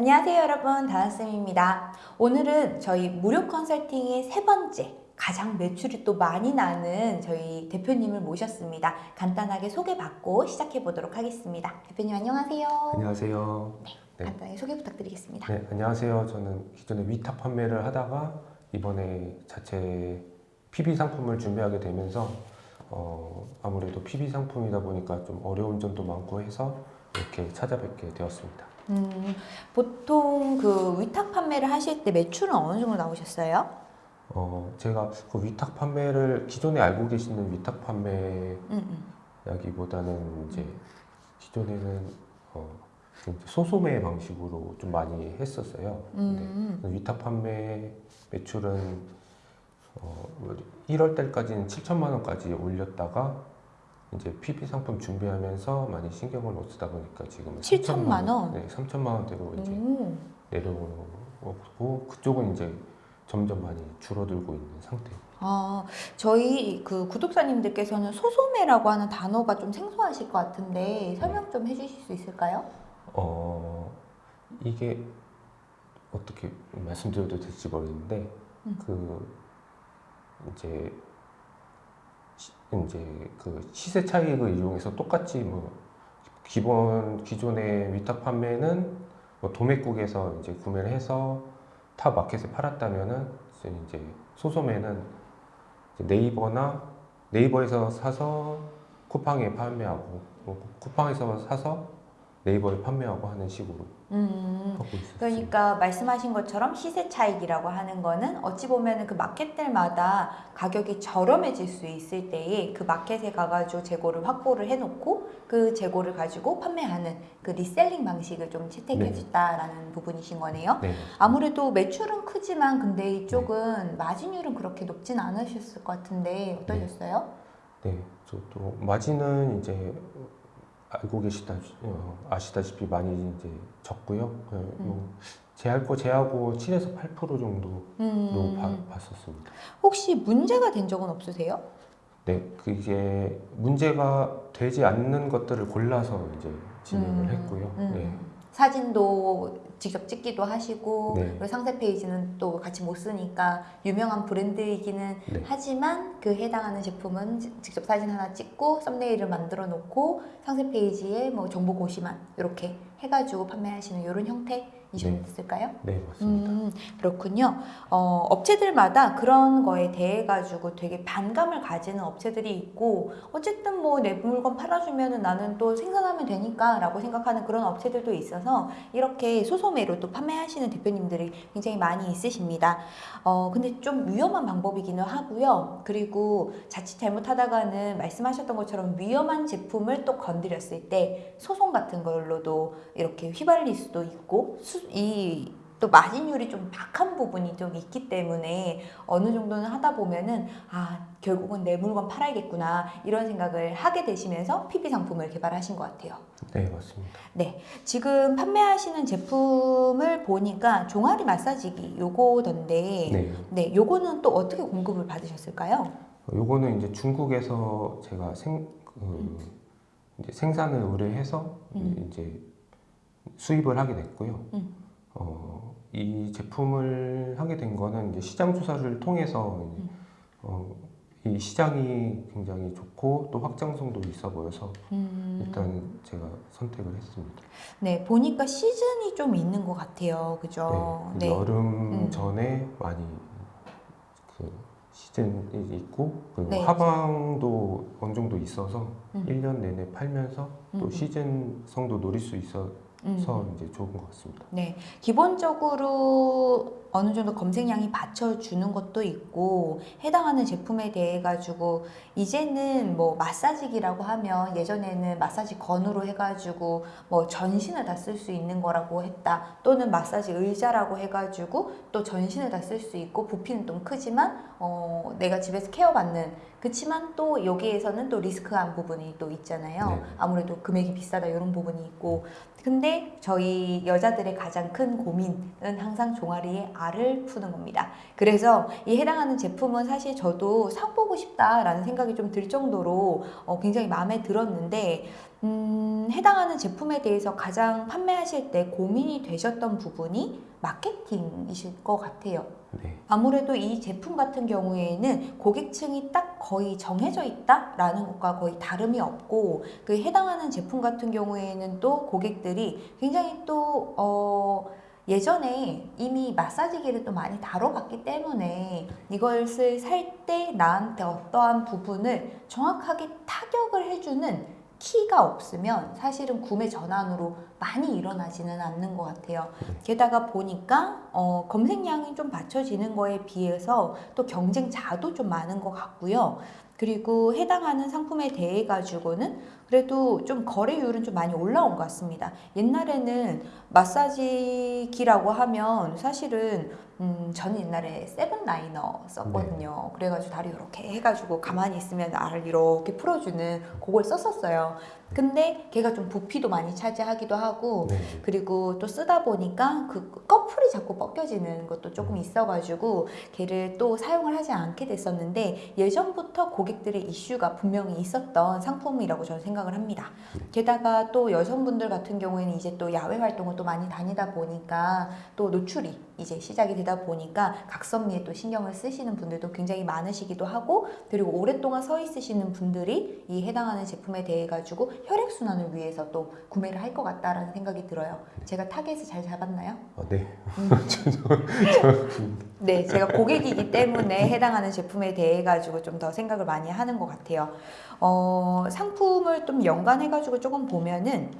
안녕하세요 여러분 다나쌤입니다 오늘은 저희 무료 컨설팅의 세 번째 가장 매출이 또 많이 나는 저희 대표님을 모셨습니다 간단하게 소개받고 시작해 보도록 하겠습니다 대표님 안녕하세요 안녕하세요. 네. 간단하게 소개 부탁드리겠습니다 네, 안녕하세요. 저는 기존에 위탁 판매를 하다가 이번에 자체 PB 상품을 준비하게 되면서 어, 아무래도 PB 상품이다 보니까 좀 어려운 점도 많고 해서 이렇게 찾아뵙게 되었습니다. 음, 보통 그 위탁 판매를 하실 때 매출은 어느 정도 나오셨어요? 어, 제가 그 위탁 판매를 기존에 알고 계시는 위탁 판매라기보다는 음, 이제 기존에는 어, 소소매 방식으로 좀 많이 했었어요. 근데 음, 위탁 판매 매출은 어, 1월 달까지는 7천만 원까지 올렸다가 이제 PB 상품 준비하면서 많이 신경을 못 쓰다 보니까 지금 7천만 원? 네, 3천만 원대로 이제 오. 내려오고 그쪽은 이제 점점 많이 줄어들고 있는 상태입니다. 아, 저희 그 구독자님들께서는 소소매라고 하는 단어가 좀 생소하실 것 같은데 설명 좀 해주실 수 있을까요? 어 이게 어떻게 말씀드려도 될지 모르겠는데 음. 그 이제 시, 이제 그 시세 차익을 이용해서 똑같이 뭐 기본 기존의 위탁 판매는 뭐 도매국에서 이제 구매를 해서 타 마켓에 팔았다면은 이제 소소매는 네이버나 네이버에서 사서 쿠팡에 판매하고 뭐 쿠팡에서 사서 네이버에 판매하고 하는 식으로 음, 하고 있었어요. 그러니까 말씀하신 것처럼 시세 차익이라고 하는 거는 어찌 보면 그 마켓들마다 가격이 저렴해질 수 있을 때에 그 마켓에 가가지고 재고를 확보를 해놓고 그 재고를 가지고 판매하는 그 reselling 방식을 좀 채택해줬다라는 부분이신 거네요. 네. 아무래도 매출은 크지만 근데 이쪽은 마진율은 그렇게 높진 않으셨을 것 같은데 어떠셨어요? 네, 저도 마진은 이제 알고 계시다 어, 아시다시피 많이 이제 적고요. 네, 뭐 제할 거 제하고 7에서 8% 정도로 음, 봐- 봤었습니다. 혹시 문제가 된 적은 없으세요? 네, 그게 문제가 되지 않는 것들을 골라서 이제 진행을 음, 했고요. 음. 네, 사진도 직접 찍기도 하시고 네. 그리고 상세 페이지는 또 같이 못 쓰니까 유명한 브랜드이기는 네. 하지만 그 해당하는 제품은 지- 직접 사진 하나 찍고 썸네일을 만들어 놓고 상세 페이지에 뭐 정보 고시만 이렇게 해가지고 판매하시는 이런 형태 이셨을까요? 네 맞습니다. 음, 그렇군요. 어, 업체들마다 그런 거에 대해 가지고 되게 반감을 가지는 업체들이 있고 어쨌든 뭐 내 물건 팔아주면은 나는 또 생산하면 되니까 라고 생각하는 그런 업체들도 있어서 이렇게 소소매로 또 판매하시는 대표님들이 굉장히 많이 있으십니다. 어, 근데 좀 위험한 방법이기는 하고요. 그리고 자칫 잘못하다가는 말씀하셨던 것처럼 위험한 제품을 또 건드렸을 때 소송 같은 걸로도 이렇게 휘발릴 수도 있고 이 또 마진율이 좀 박한 부분이 좀 있기 때문에 어느 정도는 하다 보면은 아 결국은 내 물건 팔아야겠구나 이런 생각을 하게 되시면서 PB 상품을 개발하신 것 같아요. 네 맞습니다. 지금 판매하시는 제품을 보니까 종아리 마사지기 요거던데 네, 네, 요거는 또 어떻게 공급을 받으셨을까요? 요거는 이제 중국에서 제가 생 그, 이제 생산을 의뢰해서 음. 이제 수입을 하게 됐고요. 음. 어, 이 제품을 하게 된 거는 이제 시장 조사를 통해서 음. 어, 이 시장이 굉장히 좋고 또 확장성도 있어 보여서 음, 일단 제가 선택을 했습니다. 네, 보니까 시즌이 좀 있는 것 같아요. 그죠? 네, 그 여름 음. 전에 많이 그 시즌이 있고 그리고 네. 하방도 어느 정도 있어서 음. 1년 내내 팔면서 또 음. 시즌성도 노릴 수 있어 서 음. 이제 좋은 것 같습니다. 네, 기본적으로 어느 정도 검색량이 받쳐주는 것도 있고 해당하는 제품에 대해 가지고 이제는 뭐 마사지기라고 하면 예전에는 마사지 건으로 해가지고 뭐 전신을 다 쓸 수 있는 거라고 했다 또는 마사지 의자라고 해가지고 또 전신을 다 쓸 수 있고 부피는 좀 크지만 어 내가 집에서 케어받는 그치만 또 여기에서는 또 리스크한 부분이 또 있잖아요 네. 아무래도 금액이 비싸다 이런 부분이 있고 근데 저희 여자들의 가장 큰 고민은 항상 종아리의 알을 푸는 겁니다. 그래서 이 해당하는 제품은 사실 저도 사보고 싶다라는 생각이 좀 들 정도로 어, 굉장히 마음에 들었는데 음, 해당하는 제품에 대해서 가장 판매하실 때 고민이 되셨던 부분이 마케팅이실 것 같아요. 네. 아무래도 이 제품 같은 경우에는 고객층이 딱 거의 정해져 있다라는 것과 거의 다름이 없고 그 해당하는 제품 같은 경우에는 또 고객들이 굉장히 또 어, 예전에 이미 마사지기를 또 많이 다뤄봤기 때문에 이것을 살 때 나한테 어떠한 부분을 정확하게 타격을 해주는 키가 없으면 사실은 구매 전환으로 많이 일어나지는 않는 것 같아요. 게다가 보니까 어, 검색량이 좀 받쳐지는 거에 비해서 또 경쟁자도 좀 많은 것 같고요. 그리고 해당하는 상품에 대해 가지고는 그래도 좀 거래율은 좀 많이 올라온 것 같습니다. 옛날에는 마사지기라고 하면 사실은 음, 저는 옛날에 세븐 라이너 썼거든요. 그래가지고 다리 이렇게 해가지고 가만히 있으면 알을 이렇게 풀어주는 그걸 썼었어요. 근데 걔가 좀 부피도 많이 차지하기도 하고 네. 그리고 또 쓰다 보니까 그 꺼풀이 자꾸 벗겨지는 것도 조금 있어가지고 걔를 또 사용을 하지 않게 됐었는데 예전부터 고객들의 이슈가 분명히 있었던 상품이라고 저는 생각 을 합니다. 게다가 또 여성분들 같은 경우에는 이제 또 야외 활동을 또 많이 다니다 보니까 또 노출이 이제 시작이 되다 보니까 각선미에 또 신경을 쓰시는 분들도 굉장히 많으시기도 하고 그리고 오랫동안 서 있으시는 분들이 이 해당하는 제품에 대해 가지고 혈액 순환을 위해서 또 구매를 할 것 같다라는 생각이 들어요. 제가 타겟을 잘 잡았나요? 아, 네. 네, 제가 고객이기 때문에 해당하는 제품에 대해 가지고 좀 더 생각을 많이 하는 것 같아요. 어, 상품을 좀 연관해 가지고 조금 보면은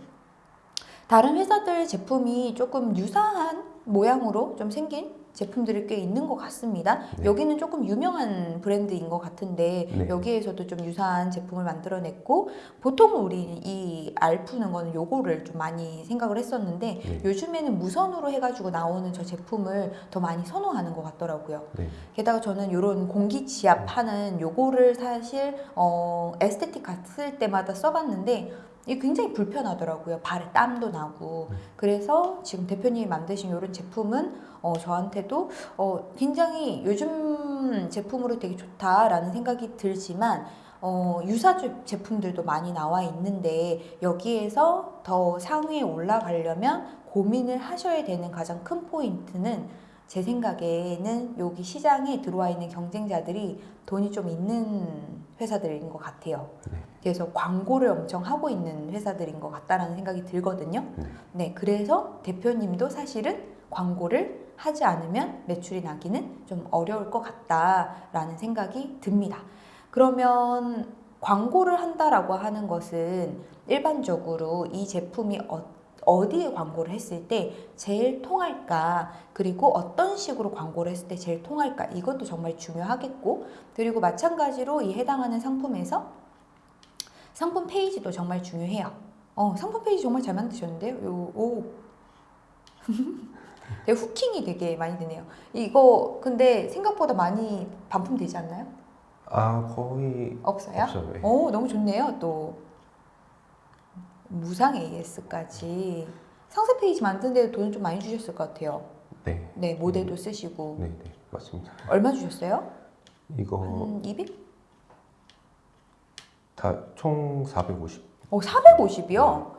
다른 회사들 제품이 조금 유사한 모양으로 좀 생긴 제품들이 꽤 있는 것 같습니다. 네. 여기는 조금 유명한 브랜드인 것 같은데 네. 여기에서도 좀 유사한 제품을 만들어냈고 보통 우리 이 알 푸는 거는 요거를 좀 많이 생각을 했었는데 네. 요즘에는 무선으로 해가지고 나오는 저 제품을 더 많이 선호하는 것 같더라고요. 네. 게다가 저는 이런 공기 지압하는 요거를 사실 어, 에스테틱 갔을 때마다 써봤는데 이게 굉장히 불편하더라고요. 발에 땀도 나고. 음. 그래서 지금 대표님이 만드신 이런 제품은 어, 저한테도 어, 굉장히 요즘 제품으로 되게 좋다라는 생각이 들지만 어, 유사 제- 제품들도 많이 나와 있는데 여기에서 더 상위에 올라가려면 고민을 하셔야 되는 가장 큰 포인트는 제 생각에는 여기 시장에 들어와 있는 경쟁자들이 돈이 좀 있는 회사들인 것 같아요. 네. 그래서 광고를 엄청 하고 있는 회사들인 것 같다라는 생각이 들거든요. 네. 네, 그래서 대표님도 사실은 광고를 하지 않으면 매출이 나기는 좀 어려울 것 같다라는 생각이 듭니다. 그러면 광고를 한다라고 하는 것은 일반적으로 이 제품이 어, 어디에 광고를 했을 때 제일 통할까 그리고 어떤 식으로 광고를 했을 때 제일 통할까 이것도 정말 중요하겠고 그리고 마찬가지로 이 해당하는 상품에서 상품 페이지도 정말 중요해요. 어, 상품 페이지 정말 잘 만드셨는데요. 요, 오. 되게 hooking이 되게 많이 되네요. 이거 근데 생각보다 많이 반품되지 않나요? 아, 거의 없어요? 없어요. 네. 오, 너무 좋네요. 또 무상 AS까지 상세 페이지 만드는데 돈을 좀 많이 주셨을 것 같아요. 네. 네, 모델도 쓰시고 네, 네. 맞습니다. 얼마 주셨어요? 이거 한 200? 다 총 450. 오, 450이요?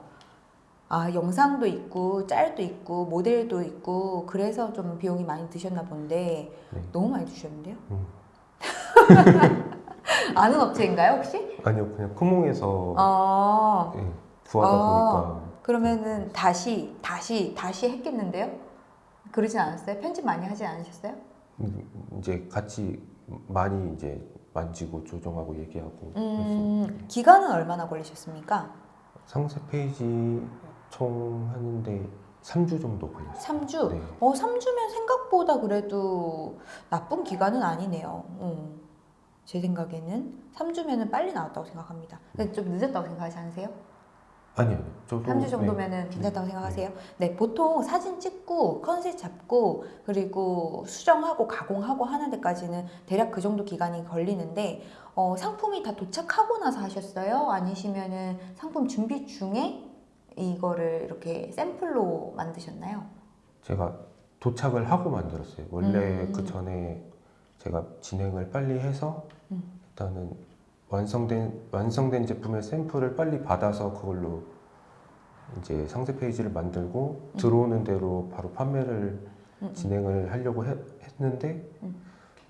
아, 영상도 있고 짤도 있고 모델도 있고 그래서 좀 비용이 많이 드셨나 본데 네. 너무 많이 드셨는데요? 음. 아는 업체인가요 혹시? 아니요, 그냥 쿠몽에서 아, 예, 구하다 아. 보니까 그러면은 다시 다시 다시 했겠는데요? 그러진 않았어요? 편집 많이 하지 않으셨어요? 음, 이제 같이 많이 이제 만지고 조정하고 얘기하고. 음, 기간은 얼마나 걸리셨습니까? 상세 페이지 총 하는데 3주 정도 걸렸어요. 3주? 네. 어, 3주면 생각보다 그래도 나쁜 기간은 아니네요. 음, 제 생각에는 3주면 은 빨리 나왔다고 생각합니다. 근데 좀 늦었다고 생각하지 않으세요? 아니요, 저도 3주 네. 정도면은 괜찮다고 생각하세요? 네, 보통 사진 찍고 컨셉 잡고 그리고 수정하고 가공하고 하는 데까지는 대략 그 정도 기간이 걸리는데 어, 상품이 다 도착하고 나서 하셨어요? 아니시면은 상품 준비 중에 이거를 이렇게 샘플로 만드셨나요? 제가 도착을 하고 만들었어요. 원래 음. 그 전에 제가 진행을 빨리 해서 음. 일단은 완성된 완성된 제품의 샘플을 빨리 받아서 그걸로 이제 상세 페이지를 만들고 음. 들어오는 대로 바로 판매를 음, 음. 진행을 하려고 해- 했는데 음.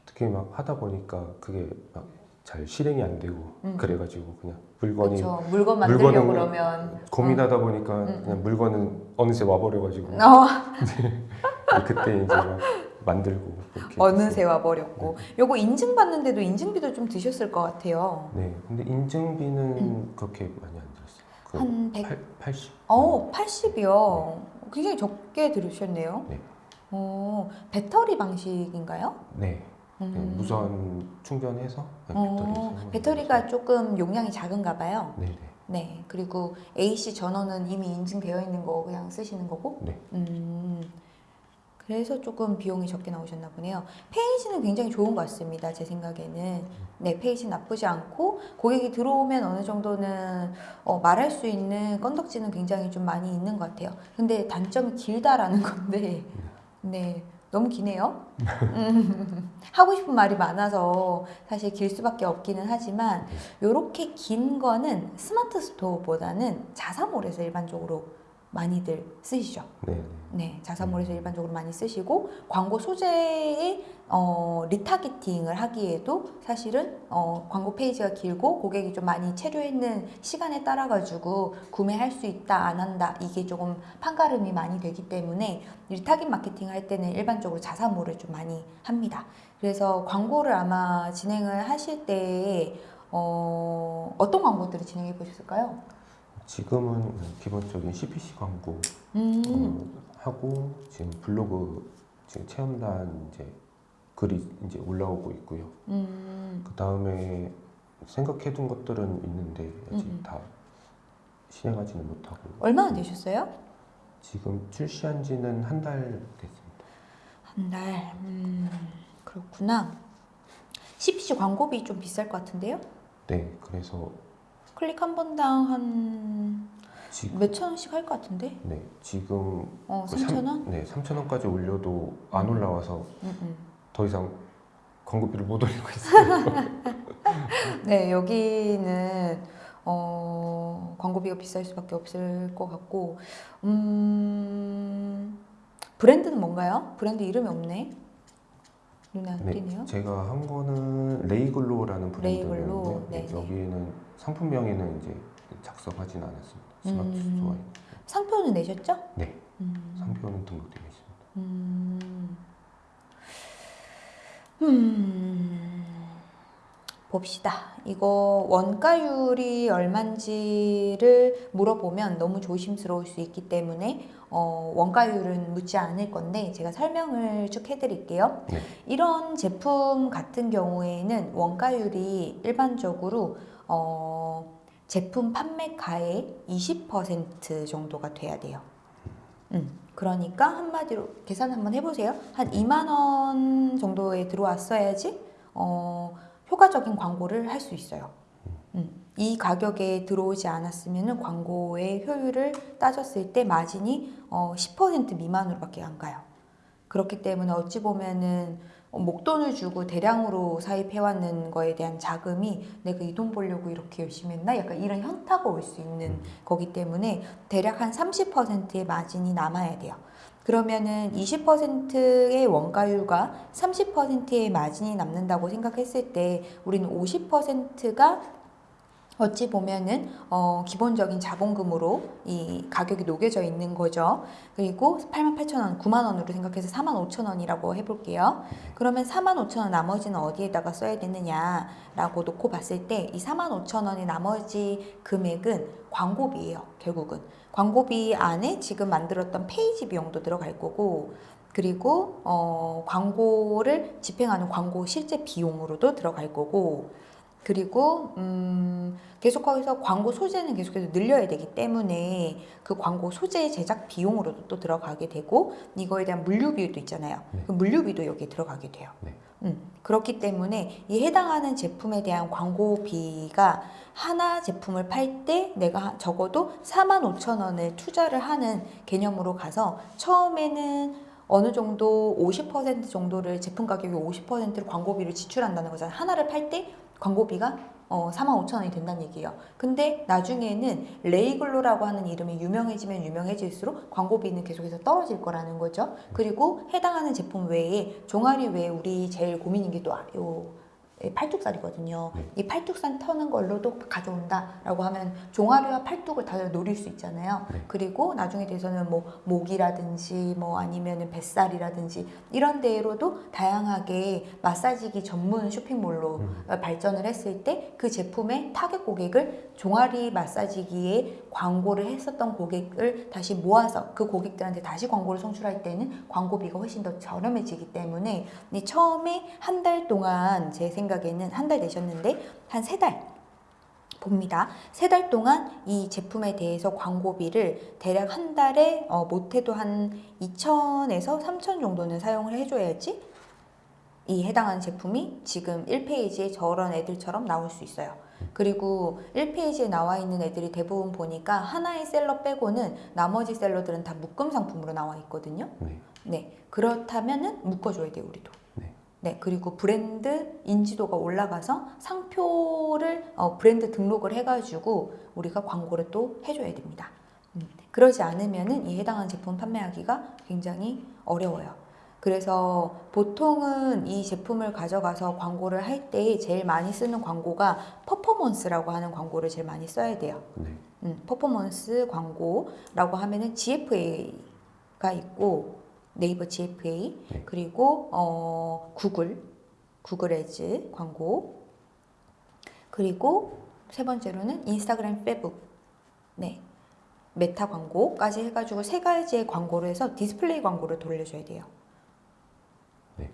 어떻게 막 하다 보니까 그게 막 잘 실행이 안 되고 음. 그래가지고 그냥 물건이 그렇죠. 물건 만들려고 그러면 고민하다 보니까 음, 그냥 물건은 어느새 와버려가지고 어, 그때 이제 막 만들고 어느새 와버렸고 요거 인증받는데도 인증비도 좀 드셨을 것 같아요. 네, 근데 인증비는 그렇게 많이 안 들었어요. 그 음. 한 100, 8, 80. 어, 80이요. 굉장히 적게 들으셨네요. 네. 어, 배터리 방식인가요? 네, 네, 음. 무선 충전해서 네, 어, 배터리 배터리가 거죠. 조금 용량이 작은가 봐요. 네, 네, 네. 그리고 AC 전원은 이미 인증되어 있는 거 그냥 쓰시는 거고. 네. 음. 그래서 조금 비용이 적게 나오셨나 보네요. 페이지는 굉장히 좋은 것 같습니다. 제 생각에는. 네, 페이지 나쁘지 않고 고객이 들어오면 어느 정도는 어, 말할 수 있는 건덕지는 굉장히 좀 많이 있는 것 같아요. 근데 단점이 길다라는 건데, 네, 너무 기네요. 음, 하고 싶은 말이 많아서 사실 길 수밖에 없기는 하지만 이렇게 긴 거는 스마트 스토어보다는 자사몰에서 일반적으로 많이들 쓰시죠. 네, 네. 네, 자사몰에서 일반적으로 많이 쓰시고 광고 소재의 어, retargeting을 하기에도 사실은 어, 광고 페이지가 길고 고객이 좀 많이 체류했는 시간에 따라 가지고 구매할 수 있다 안 한다 이게 조금 판가름이 많이 되기 때문에 retarget 마케팅 할 때는 일반적으로 자사몰을 좀 많이 합니다. 그래서 광고를 아마 진행을 하실 때 어, 어떤 광고들을 진행해 보셨을까요? 지금은 기본적인 CPC 광고 음, 어, 하고 지금 블로그 지금 체험단 이제 글이 이제 올라오고 있고요. 음, 그 다음에 생각해둔 것들은 있는데 아직 음, 음. 다 실행하지는 못하고 얼마나 되셨어요? 지금 출시한 지는 한 달 됐습니다. 한 달. 음, 그렇구나. CPC 광고비 좀 비쌀 것 같은데요? 네, 그래서 클릭 한 번당 한 몇천 원씩 할 것 같은데? 네 지금 어, 그 3천 원? 네 3천 원까지 올려도 안 올라와서 음, 음. 더 이상 광고비를 못 올리고 있어요. 네, 여기는 어, 광고비가 비쌀 수밖에 없을 것 같고, 음, 브랜드는 뭔가요? 브랜드 이름이 없네. 눈에 안 네, 띄네요. 제가 한 거는 레이글로라는 레이글로, 브랜드인데요. 네, 네. 여기에는 상품명에는 이제 작성하진 않았습니다. 스마트 음. 스토어에 상표는 내셨죠? 네 음. 상표는 등록되어 있습니다. 음. 음. 봅시다. 이거 원가율이 얼만지를 물어보면 너무 조심스러울 수 있기 때문에 어, 원가율은 묻지 않을 건데 제가 설명을 쭉 해드릴게요. 네. 이런 제품 같은 경우에는 원가율이 일반적으로 어, 제품 판매가의 20% 정도가 돼야 돼요. 음, 그러니까 한마디로 계산 한번 해보세요. 한 2만 원 정도에 들어왔어야지 어, 효과적인 광고를 할 수 있어요. 음, 이 가격에 들어오지 않았으면 광고의 효율을 따졌을 때 마진이 어, 10% 미만으로밖에 안 가요. 그렇기 때문에 어찌 보면은 어, 목돈을 주고 대량으로 사입해왔는 거에 대한 자금이 내가 이 돈 벌려고 이렇게 열심히 했나? 약간 이런 현타가 올 수 있는 거기 때문에 대략 한 30%의 마진이 남아야 돼요. 그러면은 20%의 원가율과 30%의 마진이 남는다고 생각했을 때 우리는 50%가 어찌 보면은 어, 기본적인 자본금으로 이 가격이 녹여져 있는 거죠. 그리고 88,000원, 9만 원으로 생각해서 45,000원이라고 해볼게요. 그러면 45,000원 나머지는 어디에다가 써야 되느냐라고 놓고 봤을 때 이 45,000원의 나머지 금액은 광고비예요. 결국은 광고비 안에 지금 만들었던 페이지 비용도 들어갈 거고. 그리고 어, 광고를 집행하는 광고 실제 비용으로도 들어갈 거고 그리고 음, 계속 거기서 광고 소재는 계속해서 늘려야 되기 때문에 그 광고 소재 제작 비용으로도 또 들어가게 되고 이거에 대한 물류비도 있잖아요. 네. 그 물류비도 여기에 들어가게 돼요. 네. 음, 그렇기 때문에 이 해당하는 제품에 대한 광고비가 하나 제품을 팔 때 내가 적어도 4만 5천 원을 투자를 하는 개념으로 가서 처음에는 어느 정도 50% 정도를 제품 가격의 50%를 광고비를 지출한다는 거잖아요. 하나를 팔 때 광고비가 어, 45,000원이 된다는 얘기예요. 근데 나중에는 레이글로라고 하는 이름이 유명해지면 유명해질수록 광고비는 계속해서 떨어질 거라는 거죠. 그리고 해당하는 제품 외에 종아리 외에 우리 제일 고민인 게 또 요 팔뚝살이거든요. 네. 이 팔뚝살 터는 걸로도 가져온다라고 하면 종아리와 팔뚝을 다 노릴 수 있잖아요. 네. 그리고 나중에 돼서는 뭐 목이라든지 뭐 아니면은 뱃살이라든지 이런 데로도 다양하게 마사지기 전문 쇼핑몰로 음. 어, 발전을 했을 때 그 제품의 타겟 고객을 종아리 마사지기에 광고를 했었던 고객을 다시 모아서 그 고객들한테 다시 광고를 송출할 때는 광고비가 훨씬 더 저렴해지기 때문에 이 처음에 한 달 동안 제 생각 에는 한달 되셨는데 한 세 달 봅니다. 세 달 동안 이 제품에 대해서 광고비를 대략 한 달에 어, 못해도 한 2천에서 3천 정도는 사용을 해줘야지 이 해당하는 제품이 지금 1페이지에 저런 애들처럼 나올 수 있어요. 그리고 1페이지에 나와 있는 애들이 대부분 보니까 하나의 셀러 빼고는 나머지 셀러들은 다 묶음 상품으로 나와 있거든요. 네. 네. 그렇다면은 묶어줘야 돼요, 우리도. 네. 네. 그리고 브랜드 인지도가 올라가서 상표를 어, 브랜드 등록을 해가지고 우리가 광고를 또 해줘야 됩니다. 음, 그러지 않으면은 이 해당하는 제품 판매하기가 굉장히 어려워요. 그래서 보통은 이 제품을 가져가서 광고를 할 때 제일 많이 쓰는 광고가 퍼포먼스라고 하는 광고를 제일 많이 써야 돼요. 네. 음, 퍼포먼스 광고라고 하면은 GFA가 있고 네이버 GFA 네. 그리고 어, 구글 구글 Ads 광고 그리고 세 번째로는 인스타그램 페북 네 메타 광고까지 해가지고 세 가지의 광고를 해서 디스플레이 광고를 돌려줘야 돼요. 네.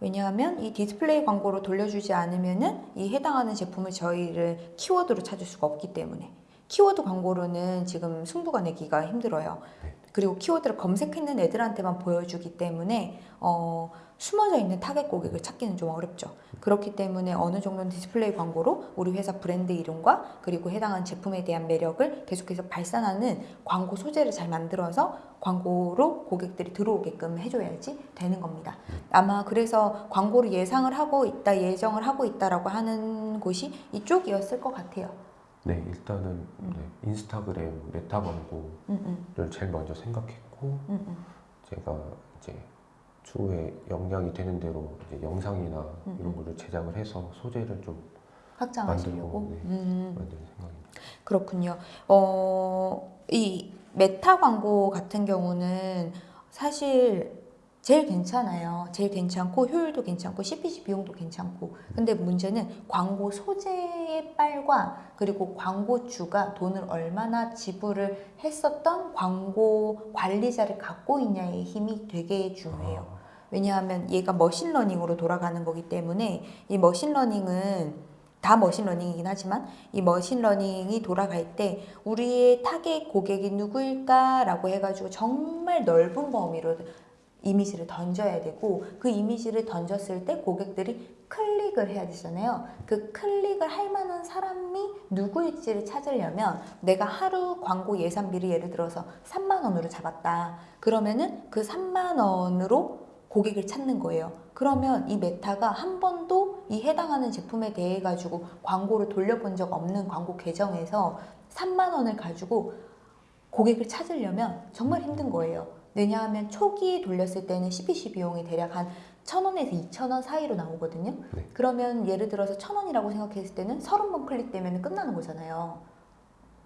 왜냐하면 이 디스플레이 광고로 돌려주지 않으면 은 이 해당하는 제품을 저희를 키워드로 찾을 수가 없기 때문에 키워드 광고로는 지금 승부가 내기가 힘들어요. 네. 그리고 키워드를 검색했는 애들한테만 보여주기 때문에 어, 숨어져 있는 타겟 고객을 찾기는 좀 어렵죠. 그렇기 때문에 어느 정도는 디스플레이 광고로 우리 회사 브랜드 이름과 그리고 해당하는 제품에 대한 매력을 계속해서 발산하는 광고 소재를 잘 만들어서 광고로 고객들이 들어오게끔 해줘야지 되는 겁니다. 아마 그래서 광고를 예상을 하고 있다, 예정을 하고 있다라고 하는 곳이 이쪽이었을 것 같아요. 네, 일단은 네, Instagram Meta 광고를 음, 음, 제일 먼저 생각했고 음, 음. 제가 이제 추후에 역량이 되는 대로 이제 영상이나 음, 이런 거를 제작을 해서 소재를 좀 확장하시려고. 만들고, 네. 음. 생각입니다. 그렇군요. 어, 이 메타 광고 같은 경우는 사실 제일 괜찮아요. 제일 괜찮고 효율도 괜찮고 CPC 비용도 괜찮고. 근데 문제는 광고 소재의 빨과 그리고 광고주가 돈을 얼마나 지불을 했었던 광고 관리자를 갖고 있냐의 힘이 되게 중요해요. 왜냐하면 얘가 machine learning으로 돌아가는 거기 때문에 이 machine learning은 다 machine learning이긴 하지만 이 machine learning이 돌아갈 때 우리의 타겟 고객이 누구일까 라고 해가지고 정말 넓은 범위로 이미지를 던져야 되고 그 이미지를 던졌을 때 고객들이 클릭을 해야 되잖아요. 그 클릭을 할 만한 사람이 누구일지를 찾으려면 내가 하루 광고 예산비를 예를 들어서 3만 원으로 잡았다. 그러면은 그 3만 원으로 고객을 찾는 거예요. 그러면 이 Meta가 한 번도 이 해당하는 제품에 대해 가지고 광고를 돌려본 적 없는 광고 계정에서 3만 원을 가지고 고객을 찾으려면 정말 힘든 거예요. 왜냐하면 초기에 돌렸을 때는 CPC 비용이 대략 한 1,000원에서 2,000원 사이로 나오거든요. 네. 그러면 예를 들어서 1,000원이라고 생각했을 때는 30번 클릭되면 끝나는 거잖아요.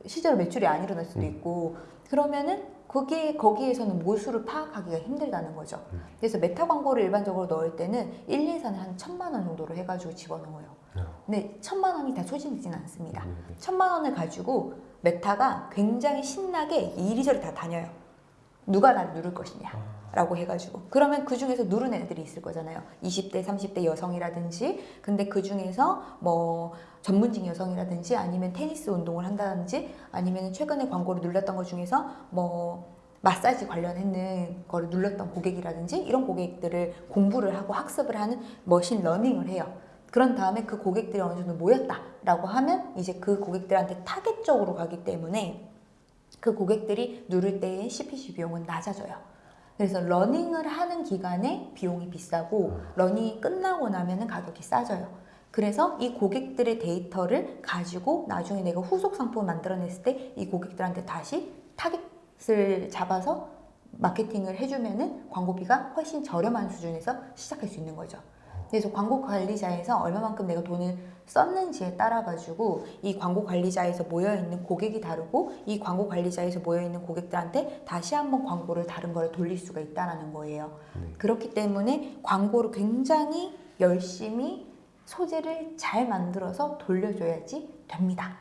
실제로 매출이 안 일어날 수도 음. 있고 그러면은 거기에 거기에서는 모수를 파악하기가 힘들다는 거죠. 음. 그래서 메타 광고를 일반적으로 넣을 때는 1, 2, 4는 한 천만 원 정도로 해가지고 집어넣어요. 네. 근데 천만 원이 다 소진되진 않습니다. 네, 네. 천만 원을 가지고 Meta가 굉장히 신나게 이리저리 다 다녀요. 누가 나를 누를 것이냐. 아, 라고 해가지고. 그러면 그 중에서 누른 애들이 있을 거잖아요. 20대 30대 여성이라든지. 근데 그 중에서 뭐 전문직 여성이라든지 아니면 테니스 운동을 한다든지 아니면 최근에 광고를 눌렀던 것 중에서 뭐 마사지 관련했는 거를 눌렀던 고객이라든지 이런 고객들을 공부를 하고 학습을 하는 machine learning을 해요. 그런 다음에 그 고객들이 어느 정도 모였다 라고 하면 이제 그 고객들한테 타겟적으로 가기 때문에 그 고객들이 누를 때의 CPC 비용은 낮아져요. 그래서 learning을 하는 기간에 비용이 비싸고 learning이 끝나고 나면은 가격이 싸져요. 그래서 이 고객들의 데이터를 가지고 나중에 내가 후속 상품을 만들어냈을 때 이 고객들한테 다시 타겟을 잡아서 마케팅을 해주면은 광고비가 훨씬 저렴한 수준에서 시작할 수 있는 거죠. 그래서 광고 관리자에서 얼마만큼 내가 돈을 썼는지에 따라 가지고 이 광고 관리자에서 모여 있는 고객이 다르고 이 광고 관리자에서 모여 있는 고객들한테 다시 한번 광고를 다른 걸 돌릴 수가 있다라는 거예요. 네. 그렇기 때문에 광고를 굉장히 열심히 소재를 잘 만들어서 돌려줘야지 됩니다.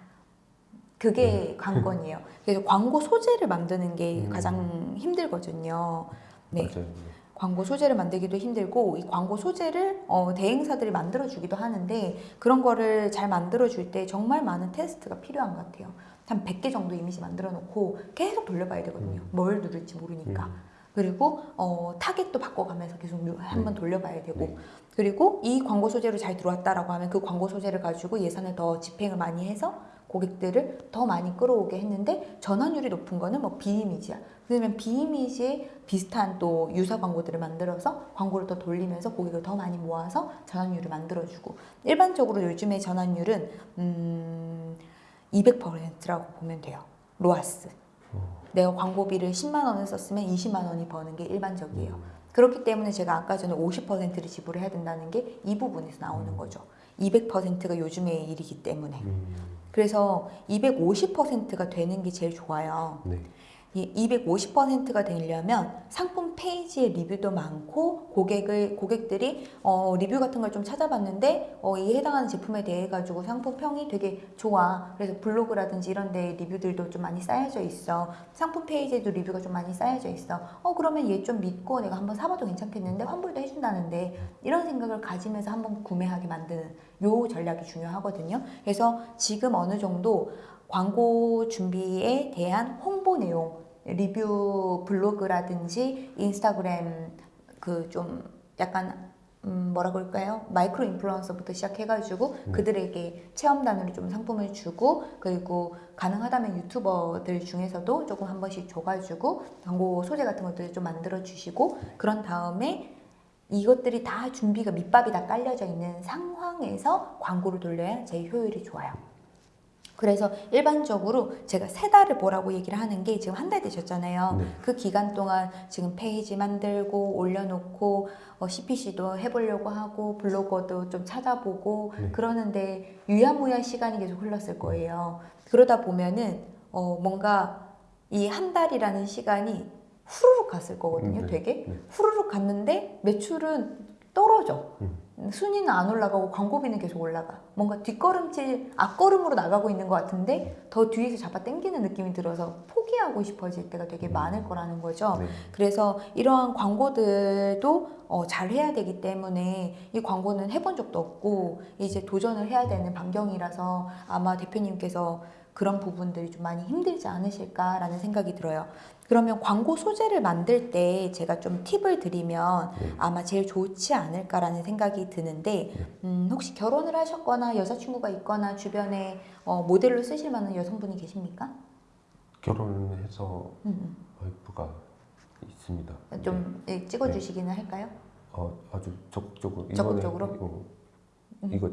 그게 관건이에요. 그래서 광고 소재를 만드는 게 음. 가장 힘들거든요. 네. 맞아요. 광고 소재를 만들기도 힘들고 이 광고 소재를 어, 대행사들이 만들어 주기도 하는데 그런 거를 잘 만들어 줄 때 정말 많은 테스트가 필요한 것 같아요. 한 100개 정도 이미지 만들어 놓고 계속 돌려봐야 되거든요. 음. 뭘 누를지 모르니까. 음. 그리고 어, 타겟도 바꿔가면서 계속 한번 돌려봐야 되고 네. 그리고 이 광고 소재로 잘 들어왔다라고 하면 그 광고 소재를 가지고 예산을 더 집행을 많이 해서 고객들을 더 많이 끌어오게 했는데 전환율이 높은 거는 뭐 비이미지야. 그러면 비이미지에 비슷한 또 유사 광고들을 만들어서 광고를 더 돌리면서 고객을 더 많이 모아서 전환율을 만들어주고 일반적으로 요즘의 전환율은 음, 200%라고 보면 돼요. 로아스. 어. 내가 광고비를 10만 원을 썼으면 20만 원이 버는 게 일반적이에요. 음. 그렇기 때문에 제가 아까 전에 50%를 지불해야 된다는 게 이 부분에서 나오는 거죠. 200%가 요즘의 일이기 때문에. 음. 그래서 250%가 되는 게 제일 좋아요. 네. 이 250%가 되려면 상품 페이지에 리뷰도 많고 고객을 고객들이 어, 리뷰 같은 걸 좀 찾아봤는데 어, 이 해당하는 제품에 대해 가지고 상품 평이 되게 좋아. 그래서 블로그라든지 이런 데 리뷰들도 좀 많이 쌓여져 있어. 상품 페이지에도 리뷰가 좀 많이 쌓여져 있어. 어 그러면 얘 좀 믿고 내가 한번 사봐도 괜찮겠는데 환불도 해준다는데 이런 생각을 가지면서 한번 구매하게 만드는 요 전략이 중요하거든요. 그래서 지금 어느 정도 광고 준비에 대한 홍보 내용, 리뷰 블로그라든지 인스타그램 그 좀 약간 음 뭐라 그럴까요? 마이크로 인플루언서부터 시작해가지고 네. 그들에게 체험단으로 좀 상품을 주고 그리고 가능하다면 유튜버들 중에서도 조금 한 번씩 줘가지고 광고 소재 같은 것들을 좀 만들어 주시고 그런 다음에 이것들이 다 준비가 밑밥이 다 깔려져 있는 상황에서 광고를 돌려야 제일 효율이 좋아요. 그래서 일반적으로 제가 세 달을 보라고 얘기를 하는 게 지금 한 달 되셨잖아요. 네. 그 기간 동안 지금 페이지 만들고 올려놓고 어, CPC도 해보려고 하고 블로거도 좀 찾아보고 네. 그러는데 유야무야 시간이 계속 흘렀을 거예요. 그러다 보면은 어, 뭔가 이 한 달이라는 시간이 후루룩 갔을 거거든요. 네. 되게 네. 후루룩 갔는데 매출은 떨어져. 음. 순위는 안 올라가고 광고비는 계속 올라가. 뭔가 뒷걸음질, 앞걸음으로 나가고 있는 것 같은데 더 뒤에서 잡아 당기는 느낌이 들어서 포기하고 싶어질 때가 되게 음. 많을 거라는 거죠. 네. 그래서 이러한 광고들도 어, 잘 해야 되기 때문에 이 광고는 해본 적도 없고 이제 도전을 해야 되는 반경이라서 아마 대표님께서 그런 부분들이 좀 많이 힘들지 않으실까라는 생각이 들어요. 그러면 광고 소재를 만들 때 제가 좀 팁을 드리면 네. 아마 제일 좋지 않을까라는 생각이 드는데 음, 혹시 결혼을 하셨거나 여자친구가 있거나 주변에 어, 모델로 쓰실 만한 여성분이 계십니까? 결혼해서 음, 와이프가 있습니다. 음. 좀 예, 찍어주시기는 할까요? 어, 아주 적극적으로 적극적으로? 어, 음. 이거